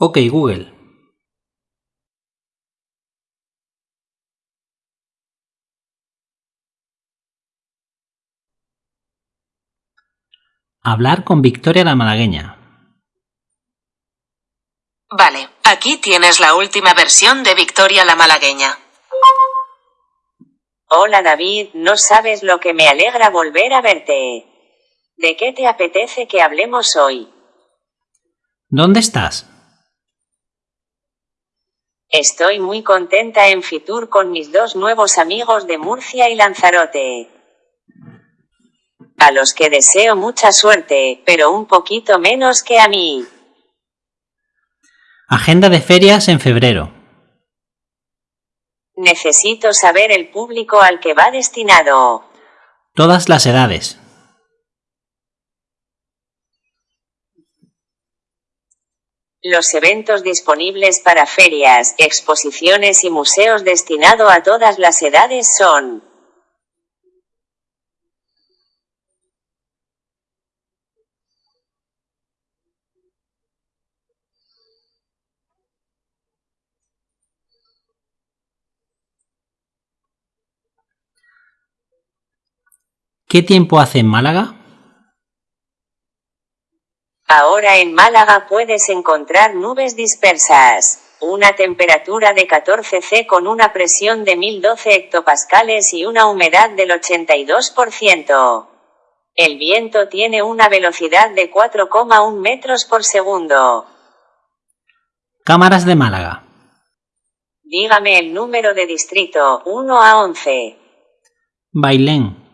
Ok Google. Hablar con Victoria la malagueña. Vale, aquí tienes la última versión de Victoria la malagueña. Hola David, no sabes lo que me alegra volver a verte. ¿De qué te apetece que hablemos hoy? ¿Dónde estás? Estoy muy contenta en Fitur con mis dos nuevos amigos de Murcia y Lanzarote. A los que deseo mucha suerte, pero un poquito menos que a mí. Agenda de ferias en febrero. Necesito saber el público al que va destinado. Todas las edades. Los eventos disponibles para ferias, exposiciones y museos destinado a todas las edades son ¿Qué tiempo hace en Málaga? Ahora en Málaga puedes encontrar nubes dispersas. Una temperatura de 14 C con una presión de 1012 hectopascales y una humedad del 82%. El viento tiene una velocidad de 4,1 metros por segundo. Cámaras de Málaga. Dígame el número de distrito, 1 a 11. Bailén.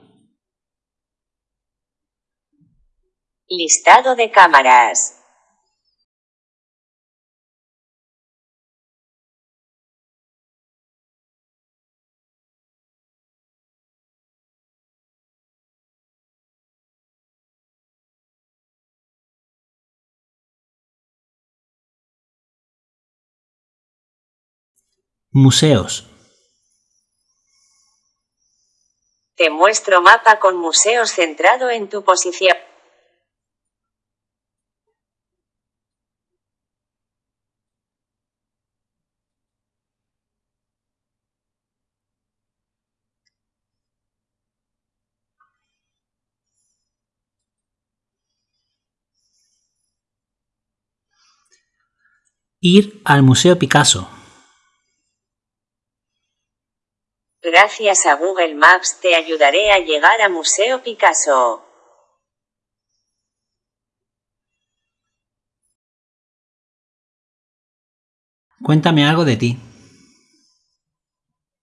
Listado de cámaras. Museos. Te muestro mapa con museos centrado en tu posición. Ir al Museo Picasso. Gracias a Google Maps te ayudaré a llegar a Museo Picasso. Cuéntame algo de ti.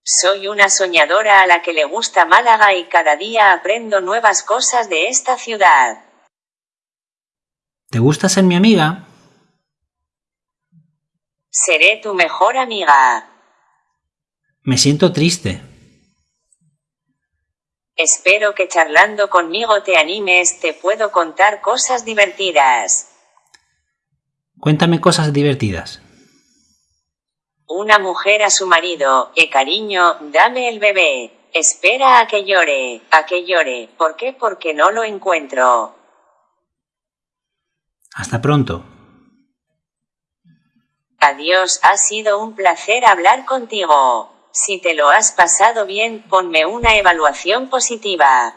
Soy una soñadora a la que le gusta Málaga y cada día aprendo nuevas cosas de esta ciudad. ¿Te gusta ser mi amiga? Seré tu mejor amiga. Me siento triste. Espero que charlando conmigo te animes, te puedo contar cosas divertidas. Cuéntame cosas divertidas. Una mujer a su marido, eh cariño, dame el bebé. Espera a que llore, a que llore. ¿Por qué? Porque no lo encuentro. Hasta pronto. Adiós, ha sido un placer hablar contigo. Si te lo has pasado bien, ponme una evaluación positiva.